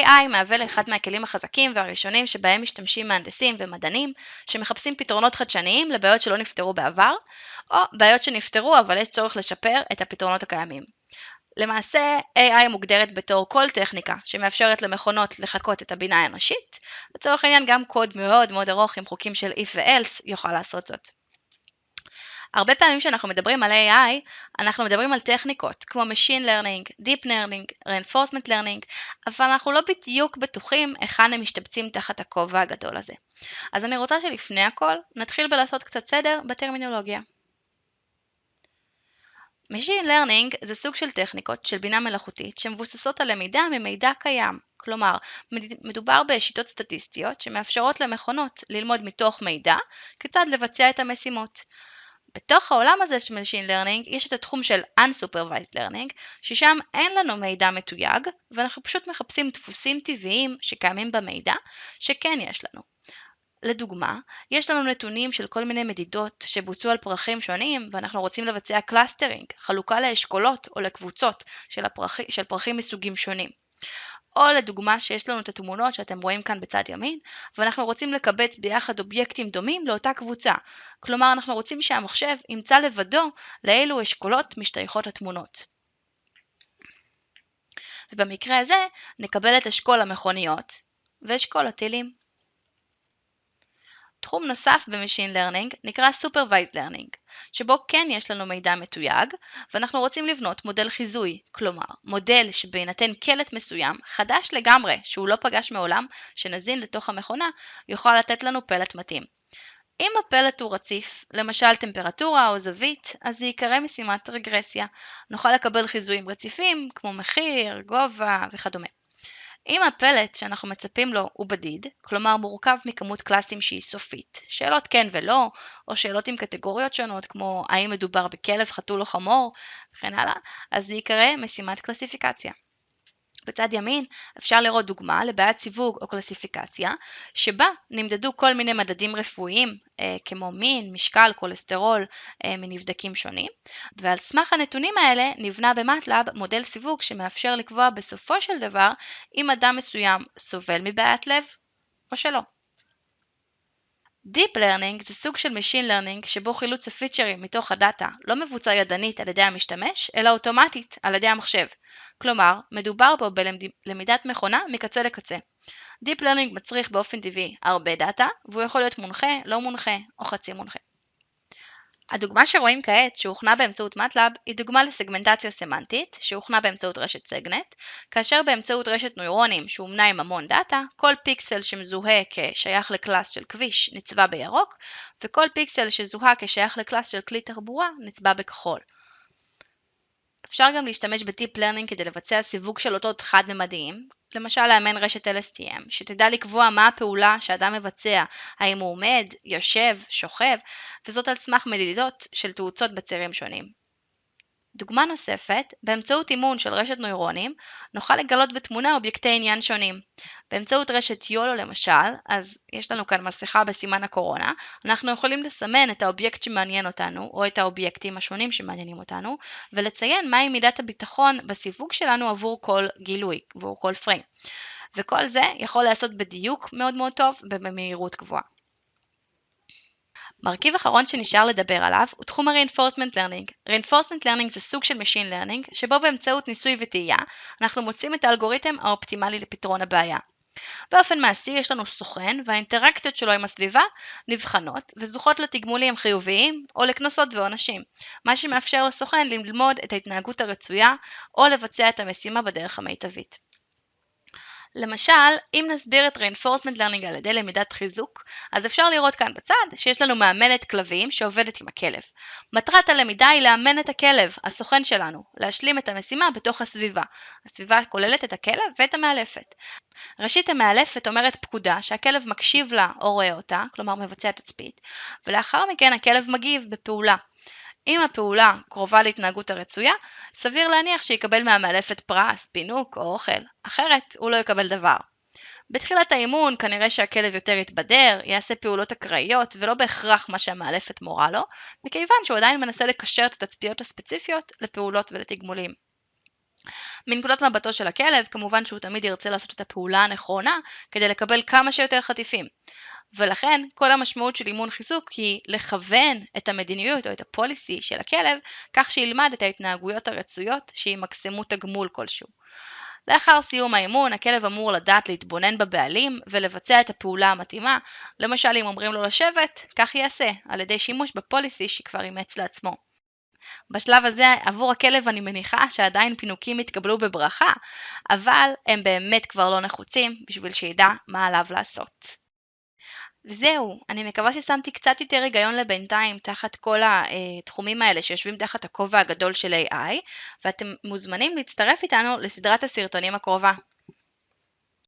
AI מהווה לאחד מהכלים החזקים והראשונים שבהם משתמשים מהנדסים ומדענים שמחפשים פתרונות חדשניים לבעיות שלא נפתרו בעבר, או בעיות שנפתרו אבל יש צורך לשפר את הפתרונות הקיימים. למעשה AI מוגדרת בתור כל טכניקה שמאפשרת למכונות לחקות את הבינה האנושית, לצורך העניין גם קוד מאוד מאוד ארוך עם חוקים של if ו-else יוכל לעשות זאת. הרבה פעמים כשאנחנו מדברים על AI, אנחנו מדברים על טכניקות כמו Machine Learning, Deep Learning, Reinforcement Learning, אבל אנחנו לא בדיוק בטוחים היכן הם משתבצים תחת הכובע הגדול הזה. אז אני רוצה שלפני הכל נתחיל בלעשות קצת סדר בטרמינולוגיה. Machine Learning זה סוג של טכניקות של בינה מלאכותית שמבוססות על למידה ממידע קיים. כלומר, מדובר בשיטות סטטיסטיות שמאפשרות למכונות ללמוד מתוך מידע כיצד לבצע את המשימות. בתוך העולם הזה של Machine Learning יש את התחום של Unsupervised Learning, ששם אין לנו מידע מתויג, ואנחנו פשוט מחפשים דפוסים טבעיים שקיימים במידע, שכן יש לנו. לדוגמה, יש לנו נתונים של כל מיני מדידות שבוצעו על פרחים שונים ואנחנו רוצים לבצע clustering, חלוקה לאשכולות או לקבוצות של, הפרח... של פרחים מסוגים שונים. או לדוגמה שיש לנו את התמונות שאתם רואים כאן בצד ימין, ואנחנו רוצים לקבץ ביחד אובייקטים דומים לאותה קבוצה. כלומר, אנחנו רוצים שהמחשב ימצא לבדו לאילו אשכולות משתייכות התמונות. ובמקרה הזה נקבל את אשכול המכוניות ואשכול הטילים. תחום נוסף ב-Machine Learning נקרא Supervised Learning, שבו כן יש לנו מידע מתויג, ואנחנו רוצים לבנות מודל חיזוי, כלומר, מודל שבהינתן קלט מסוים, חדש לגמרי, שהוא לא פגש מעולם, שנזין לתוך המכונה, יוכל לתת לנו פלט מתאים. אם הפלט הוא רציף, למשל טמפרטורה או זווית, אז זה ייקרא משימת רגרסיה. נוכל לקבל חיזויים רציפים, כמו מחיר, גובה וכדומה. אם הפלט שאנחנו מצפים לו הוא בדיד, כלומר מורכב מכמות קלאסים שהיא סופית, שאלות כן ולא, או שאלות עם קטגוריות שונות כמו האם מדובר בכלב, חתול או חמור, וכן הלאה, אז זה ייקרא משימת קלסיפיקציה. בצד ימין אפשר לראות דוגמה לבעיית סיווג או קלסיפיקציה, שבה נמדדו כל מיני מדדים רפואיים אה, כמו מין, משקל, כולסטרול אה, מנבדקים שונים, ועל סמך הנתונים האלה נבנה במטלאב מודל סיווג שמאפשר לקבוע בסופו של דבר אם אדם מסוים סובל מבעיית לב או שלא. Deep Learning זה סוג של Machine Learning שבו חילוץ הפיצ'רים מתוך הדאטה לא מבוצע ידנית על ידי המשתמש, אלא אוטומטית על ידי המחשב. כלומר, מדובר פה בלמידת מכונה מקצה לקצה. Deep Learning מצריך באופן טבעי הרבה דאטה, והוא יכול להיות מונחה, לא מונחה או חצי מונחה. הדוגמה שרואים כעת שהוכנה באמצעות MATLAB היא דוגמה לסגמנטציה סמנטית שהוכנה באמצעות רשת SegNet, כאשר באמצעות רשת נוירונים שאומנה עם המון דאטה, כל פיקסל שמזוהה כשייך ל class של כביש נצבע בירוק, וכל פיקסל שזוהה כשייך ל class של כלי תחבורה נצבע בכחול. אפשר גם להשתמש ב Deep Learning כדי לבצע סיווג של אותות חד-ממדיים, למשל לאמן רשת LSTM, שתדע לקבוע מה הפעולה שאדם מבצע, האם הוא עומד, יושב, שוכב, וזאת על סמך מדידות של תאוצות בצירים שונים. דוגמה נוספת, באמצעות אימון של רשת נוירונים, נוכל לגלות בתמונה אובייקטי עניין שונים. באמצעות רשת YOLO למשל, אז יש לנו כאן מסכה בסימן הקורונה, אנחנו יכולים לסמן את האובייקט שמעניין אותנו, או את האובייקטים השונים שמעניינים אותנו, ולציין מהי מידת הביטחון בסיווג שלנו עבור כל גילוי, עבור כל פריים. וכל זה יכול להיעשות בדיוק מאוד מאוד טוב ובמהירות גבוהה. מרכיב אחרון שנשאר לדבר עליו הוא תחום ה-reinforcement learning. reinforcement learning זה סוג של Machine learning, שבו באמצעות ניסוי וטעייה אנחנו מוצאים את האלגוריתם האופטימלי לפתרון הבעיה. באופן מעשי יש לנו סוכן והאינטראקציות שלו עם הסביבה נבחנות וזוכות לתגמולים חיוביים או לקנסות ועונשים, מה שמאפשר לסוכן ללמוד את ההתנהגות הרצויה או לבצע את המשימה בדרך המיטבית. למשל, אם נסביר את reinforcement learning על ידי למידת חיזוק, אז אפשר לראות כאן בצד שיש לנו מאמנת כלבים שעובדת עם הכלב. מטרת הלמידה היא לאמן את הכלב, הסוכן שלנו, להשלים את המשימה בתוך הסביבה. הסביבה כוללת את הכלב ואת המאלפת. ראשית המאלפת אומרת פקודה שהכלב מקשיב לה או רואה אותה, כלומר מבצע תצפית, ולאחר מכן הכלב מגיב בפעולה. אם הפעולה קרובה להתנהגות הרצויה, סביר להניח שיקבל מהמאלפת פרס, פינוק או אוכל, אחרת הוא לא יקבל דבר. בתחילת האימון כנראה שהכלב יותר יתבדר, יעשה פעולות אקראיות ולא בהכרח מה שהמאלפת מורה לו, מכיוון שהוא עדיין מנסה לקשר את התצפיות הספציפיות לפעולות ולתגמולים. מנקודת מבטו של הכלב, כמובן שהוא תמיד ירצה לעשות את הפעולה הנכונה כדי לקבל כמה שיותר חטיפים. ולכן כל המשמעות של אימון חיזוק היא לכוון את המדיניות או את הפוליסי של הכלב כך שילמד את ההתנהגויות הרצויות שימקסמו תגמול כלשהו. לאחר סיום האימון, הכלב אמור לדעת להתבונן בבעלים ולבצע את הפעולה המתאימה, למשל אם אומרים לו לשבת, כך יעשה, על ידי שימוש בפוליסי שכבר אימץ לעצמו. בשלב הזה עבור הכלב אני מניחה שעדיין פינוקים יתקבלו בברכה, אבל הם באמת כבר לא נחוצים בשביל שידע מה עליו לעשות. וזהו, אני מקווה ששמתי קצת יותר היגיון לבינתיים תחת כל התחומים האלה שיושבים תחת הכובע הגדול של AI, ואתם מוזמנים להצטרף איתנו לסדרת הסרטונים הקרובה.